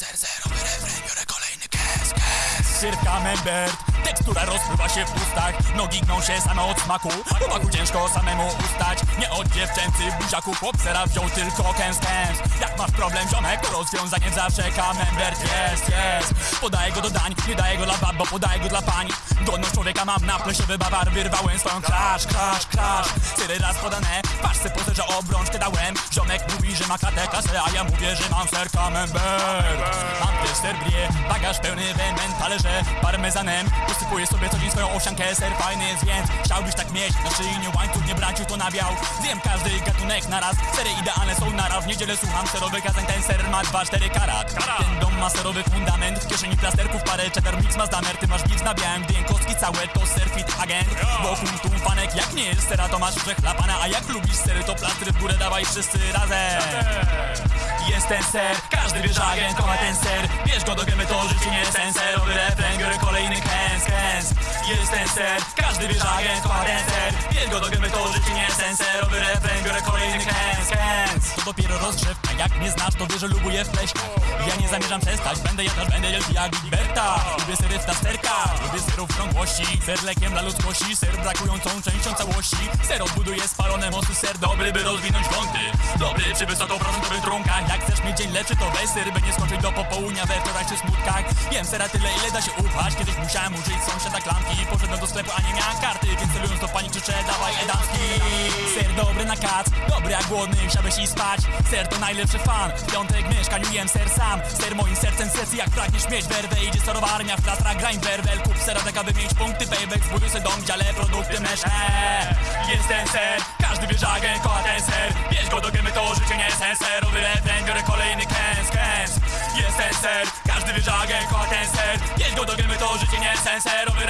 ser, ser, robię kolejny kes, kes. Syrka Membert. Tekstura rozpływa się w ustach. Nogi gną się same od smaku. Chłopaku ciężko samemu ustać. Nie od dziewczęcy buziaku Chłop zera wziął tylko kęs kęs. Jak masz problem ziomek to rozwiązanie zawsze camembert jest, jest. Podaję go do dań, nie daję go dla bab, bo podaję go dla pań. Godność człowieka mam na plesiewy bawar Wyrwałem swoją klasz, klasz, klasz Tyle raz podane, patrz se po że obrączkę dałem. Ziomek mówi, że ma klatę kasę, a ja mówię, że mam ser camembert Mam też ser brie, bagaż pełny wemen, talerze parmezanem. Posypuję sobie co dzień swoją owsiankę, ser fajny jest więc Chciałbyś tak mieć, na szyi nie łańcuch, nie branciu to nawiał Zjem każdy gatunek naraz, sery idealne są naraz W niedzielę słucham serowych kazań, ten ser ma 2-4 karat. Ten dom ma serowy fundament, w kieszeni plasterków parę cheddar mix ma damer Ty masz mix na białym, gdy kostki całe. To serfit agent. Wokół tu fanek, jak nie jest sera to masz przechlapana A jak lubisz sery to plastry w górę dawaj wszyscy razem. Jest ten ser, każdy wie, że agent kocha ten ser. Bierz go do gęby, to życie nie sen Serowy refren, biorę kolejny kęs, kęs. Jest ten ser, każdy wie, że agent kocha ten ser. Bierz go do to życie nie sen Serowy refren, biorę kolejny kęs, kęs To dopiero rozgrzewka, jak mnie znasz, to wiesz, że lubuję pleśniach. Ja nie zamierzam przestać, będę jadać, będę wielki jak Gilberta. Lubię sery w tasterkach, lubię serów w krągłości. Ser lekiem dla ludzkości, ser brakującą częścią całości. Ser odbuduje spalone mosty, ser dobry, by rozwinąć kąty. Dobry przy wysokoprocentowych trunkach. Jak chcesz mieć dzień lepszy, to weź ser, by nie skończyć do popołudnia we wczoraj czy smutkach. Jem sera tyle, ile da się ufać Kiedyś musiałem użyć sąsiada do sklepu, a nie miałem karty Więc celując do pani krzyczę, dawaj edamski Ser dobry na kac, dobry jak głodny, chciałbyś i spać. Ser to najlepszy fan, w piątek w mieszkaniu jem ser sam. Ser moim sercem sesji, jak pragniesz mieć werwę Idzie serowa armia w plastrach, grań werwel. Kup sera taka, by mieć punkty payback Zbuduj se dom, dziale produkty mesze Jest ten ser, każdy wie, że agent kocha ten ser. Bierz go do gęby, to życie nie jest Serowy refren, biorę kolejny kęs, kęs. Jest ten ser, każdy wie, że agent kocha ten ser. Bierz go do gęby, to życie nie jest Serowy